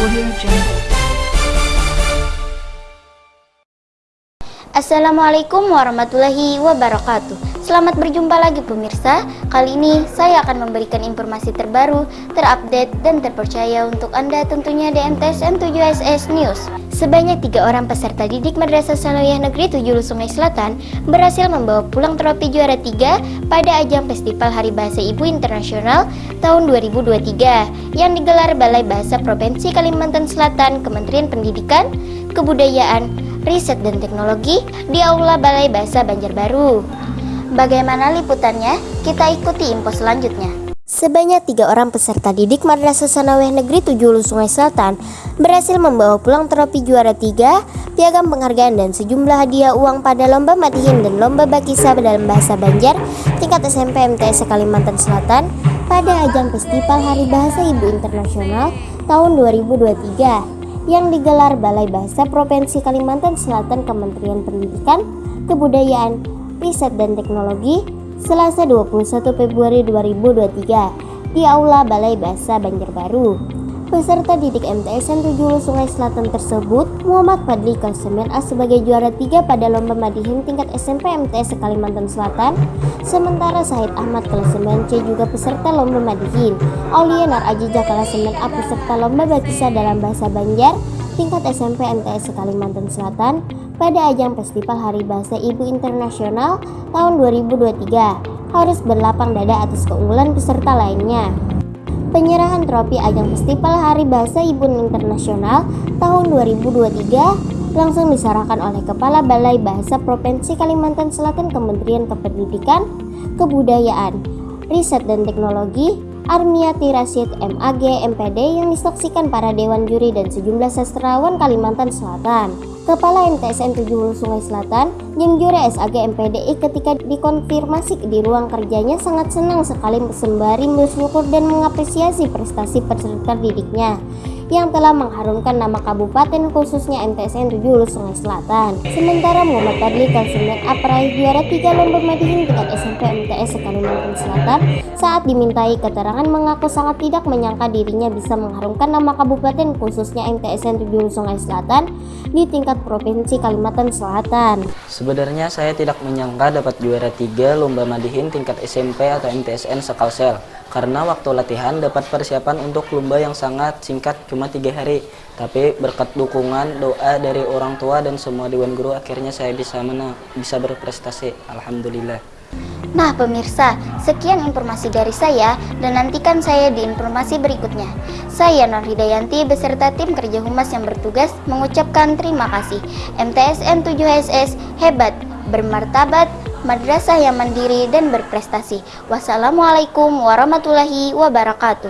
Audio Jungle. Assalamualaikum warahmatullahi wabarakatuh. Selamat berjumpa lagi pemirsa. Kali ini saya akan memberikan informasi terbaru, terupdate, dan terpercaya untuk Anda tentunya di MTSN 7SS News. Sebanyak tiga orang peserta didik Madrasah Sanawiyah Negeri 7 Sungai Selatan berhasil membawa pulang trofi juara 3 pada ajang Festival Hari Bahasa Ibu Internasional tahun 2023 yang digelar Balai Bahasa Provinsi Kalimantan Selatan Kementerian Pendidikan, Kebudayaan, Riset dan Teknologi di Aula Balai Bahasa Banjarbaru. Bagaimana liputannya? Kita ikuti info selanjutnya. Sebanyak tiga orang peserta didik Madrasah Sanawiyah Negeri 7 Hulu Sungai Selatan berhasil membawa pulang trofi juara 3, piagam penghargaan dan sejumlah hadiah uang pada lomba matihin dan lomba bakisa dalam bahasa Banjar tingkat SMP MTS Kalimantan Selatan pada ajang Festival Hari Bahasa Ibu Internasional tahun 2023 yang digelar Balai Bahasa Provinsi Kalimantan Selatan Kementerian Pendidikan, Kebudayaan, Riset dan Teknologi Selasa 21 Februari 2023 di Aula Balai Bahasa Banjarbaru. Peserta didik MTSN 7 Sungai Selatan tersebut, Muhammad Fadli Kalsemen A sebagai juara 3 pada lomba Madihin tingkat SMP MTS Kalimantan Selatan, sementara Sahid Ahmad Kalsemen C juga peserta lomba Madihin. Aulia Nar Ajija Kalsemen A peserta lomba Bakisa dalam bahasa Banjar tingkat SMP MTS Kalimantan Selatan pada ajang Festival Hari Bahasa Ibu Internasional tahun 2023 harus berlapang dada atas keunggulan peserta lainnya. Penyerahan trofi ajang Festival Hari Bahasa Ibu Internasional tahun 2023 langsung diserahkan oleh Kepala Balai Bahasa Provinsi Kalimantan Selatan Kementerian Kependidikan, Kebudayaan, Riset dan Teknologi Armiati Rasid MAG MPD yang disaksikan para dewan juri dan sejumlah sastrawan Kalimantan Selatan. Kepala MTSN 7 Sungai Selatan, yang juara SAG MPDI ketika dikonfirmasi di ruang kerjanya sangat senang sekali sembari bersyukur dan mengapresiasi prestasi peserta didiknya yang telah mengharumkan nama kabupaten khususnya MTSN 7 Hulu Sungai Selatan. Sementara Muhammad Fadli Kalsimen Aprai juara 3 lomba madihin tingkat SMP MTS Kalimantan Selatan saat dimintai keterangan mengaku sangat tidak menyangka dirinya bisa mengharumkan nama kabupaten khususnya MTSN 7 Hulu Sungai Selatan di tingkat provinsi Kalimantan Selatan. Sebenarnya saya tidak menyangka dapat juara 3 lomba madihin tingkat SMP atau MTSN Sekalsel karena waktu latihan dapat persiapan untuk lomba yang sangat singkat cuma tiga hari. Tapi berkat dukungan doa dari orang tua dan semua dewan guru akhirnya saya bisa menang bisa berprestasi. Alhamdulillah Nah pemirsa, sekian informasi dari saya dan nantikan saya di informasi berikutnya. Saya Nur Hidayanti beserta tim kerja humas yang bertugas mengucapkan terima kasih. MTSN 7SS hebat, bermartabat, madrasah yang mandiri dan berprestasi. Wassalamualaikum warahmatullahi wabarakatuh.